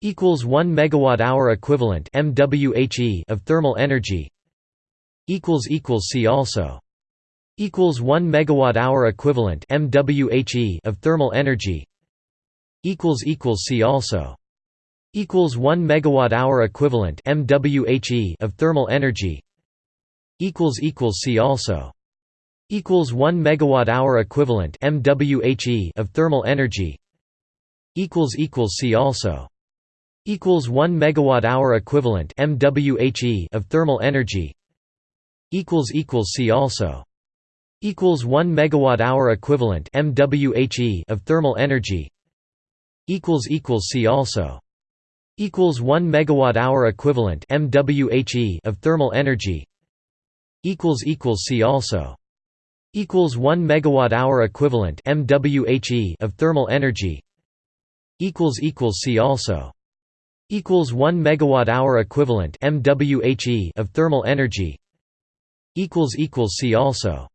equals 1 megawatt hour equivalent MWHE of thermal energy equals equals see also equals 1 megawatt hour equivalent MWHE of thermal energy equals equals see also equals 1 megawatt hour equivalent MWHE of thermal energy equals equals see also equals 1 megawatt hour equivalent MWHE of thermal energy equals equals see also equals 1 megawatt hour equivalent MWHE of thermal energy equals equals see also equals 1 megawatt hour equivalent MWHE of thermal energy equals equals see also equals 1 megawatt hour equivalent MWHE of thermal energy equals equals see also equals 1 megawatt hour equivalent MWHE of thermal energy equals equals see also equals 1 megawatt hour equivalent MWHE of thermal energy equals equals see also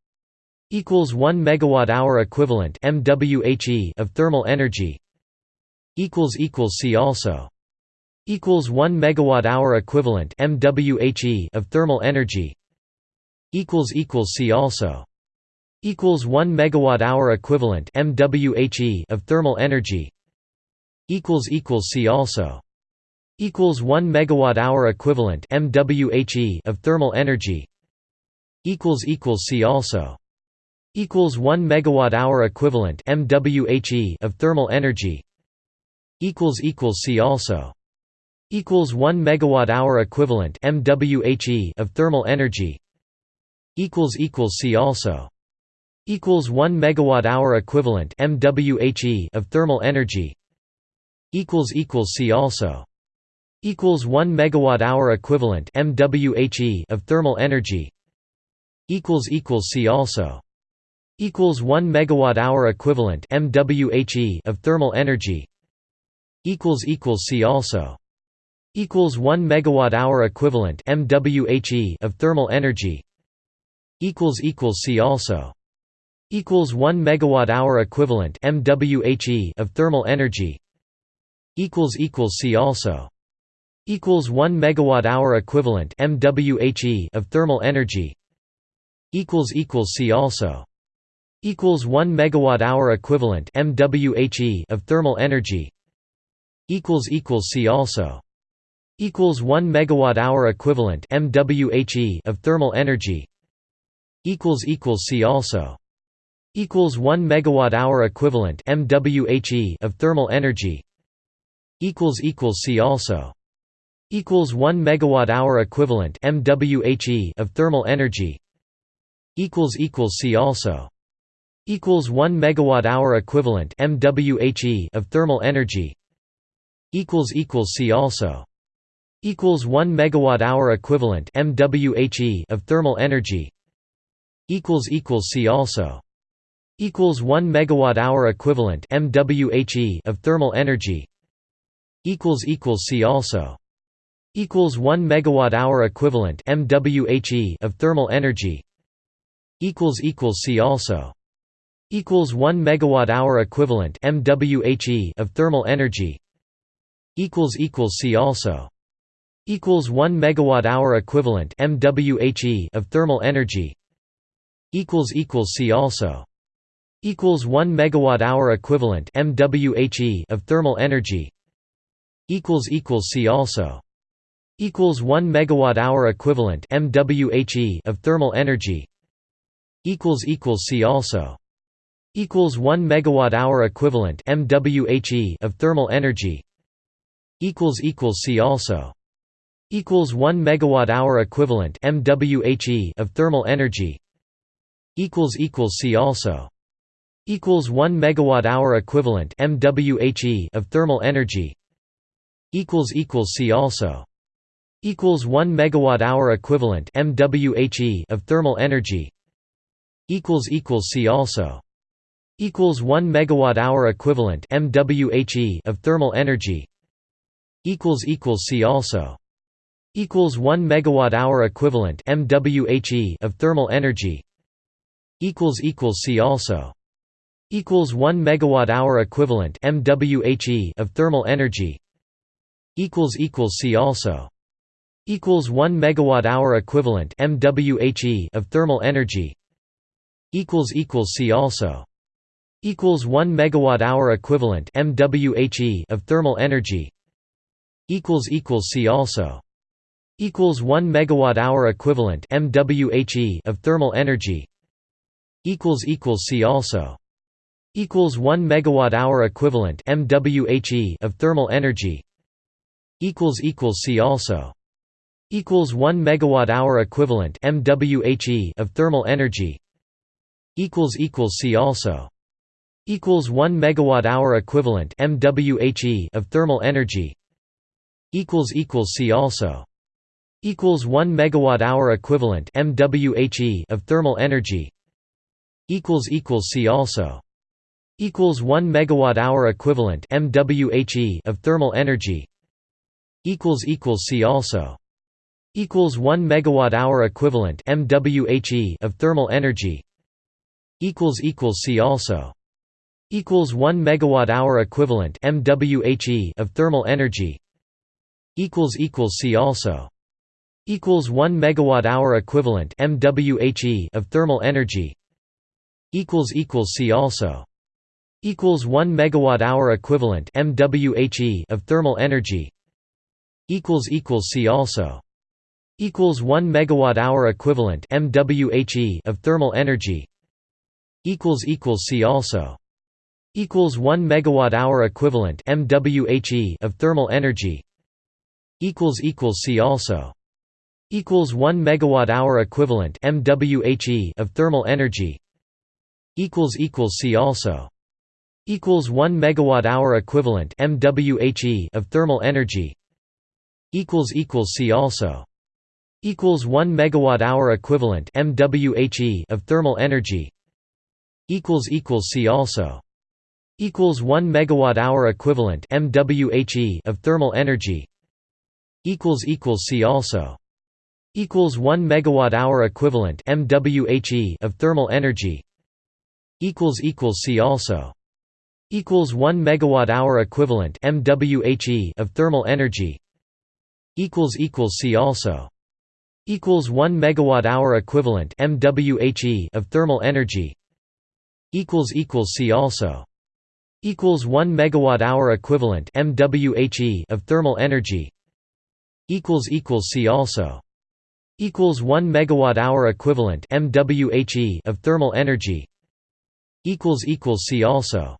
equals 1 megawatt hour equivalent MWHE of thermal energy equals equals see also equals 1 megawatt hour equivalent MWHE of thermal energy equals equals see also equals 1 megawatt hour equivalent MWHE of thermal energy equals equals see also equals 1 megawatt hour equivalent MWHE of thermal energy equals equals see also equals 1 megawatt hour equivalent MWHE of thermal energy equals equals see also equals 1 megawatt hour equivalent MWHE of thermal energy equals equals see also equals 1 megawatt hour equivalent MWHE of thermal energy equals equals see also equals 1 megawatt hour equivalent MWHE of thermal energy equals equals see also equals 1 megawatt hour equivalent MWHE of thermal energy equals equals see also equals 1 megawatt hour equivalent MWHE of thermal energy equals equals see also equals 1 megawatt hour equivalent MWHE of thermal energy equals equals see also equals 1 megawatt hour equivalent MWHE of thermal energy equals equals see also equals 1 megawatt hour equivalent MWHE of thermal energy equals equals see also equals 1 megawatt hour equivalent MWHE of thermal energy equals equals see also equals 1 megawatt hour equivalent MWHE of thermal energy equals equals see also equals 1 megawatt hour equivalent MWHE of thermal energy equals equals see also equals 1 megawatt hour equivalent MWHE of thermal energy equals equals see also equals 1 megawatt hour equivalent MWHE of thermal energy equals equals see also equals 1 megawatt hour equivalent MWHE of thermal energy equals equals see also equals 1 megawatt hour equivalent MWHE of thermal energy equals equals see also equals 1 megawatt hour equivalent MWHE of thermal energy equals equals see also equals 1 megawatt hour equivalent MWHE of thermal energy equals equals see also equals 1 megawatt hour equivalent MWHE of thermal energy equals equals see also equals 1 megawatt hour equivalent MWHE of thermal energy equals equals see also equals 1 megawatt hour equivalent MWHE of thermal energy equals equals see also equals 1 megawatt hour equivalent MWHE of thermal energy equals equals see also equals 1 megawatt hour equivalent MWHE of thermal energy equals equals see also equals 1 megawatt hour equivalent MWHE of thermal energy equals equals see also equals 1 megawatt hour equivalent MWHE of thermal energy equals equals see also equals 1 megawatt hour equivalent MWHE of thermal energy equals equals see also equals 1 megawatt hour equivalent MWHE of thermal energy equals equals see also equals 1 megawatt hour equivalent MWHE of thermal energy equals equals see also equals 1 megawatt hour equivalent MWHE of thermal energy equals equals see also equals 1 megawatt hour equivalent MWHE of thermal energy equals equals see also equals 1 megawatt hour equivalent MWHE of thermal energy equals equals see also equals 1 megawatt hour equivalent MWHE of thermal energy equals equals see also equals 1 megawatt hour equivalent MWHE of thermal energy equals equals see also equals 1 megawatt hour equivalent MWHE of thermal energy equals equals see also equals 1 megawatt hour equivalent MWHE of thermal energy equals equals see also equals 1 megawatt hour equivalent MWHE of thermal energy equals equals see also equals 1 megawatt hour equivalent MWHE of thermal energy equals equals see also equals 1 megawatt hour equivalent MWHE of thermal energy equals equals see also equals 1 megawatt hour equivalent MWHE of thermal energy equals equals see also equals 1 megawatt hour equivalent MWHE of thermal energy equals equals see also equals 1 megawatt hour equivalent MWHE of thermal energy equals equals see also equals 1 megawatt hour equivalent MWHE of thermal energy equals equals see also equals 1 megawatt hour equivalent MWHE of thermal energy equals equals see also equals 1 megawatt hour equivalent MWHE of thermal energy equals equals see also equals 1 megawatt hour equivalent MWHE of thermal energy equals equals see also equals 1 megawatt hour equivalent MWHE of thermal energy equals equals see also equals 1 megawatt hour equivalent MWHE of thermal energy equals equals see also equals 1 megawatt hour equivalent MWHE of thermal energy equals equals see also equals 1 megawatt hour equivalent MWHE of thermal energy equals equals see also equals 1 megawatt hour equivalent MWHE of thermal energy equals equals see also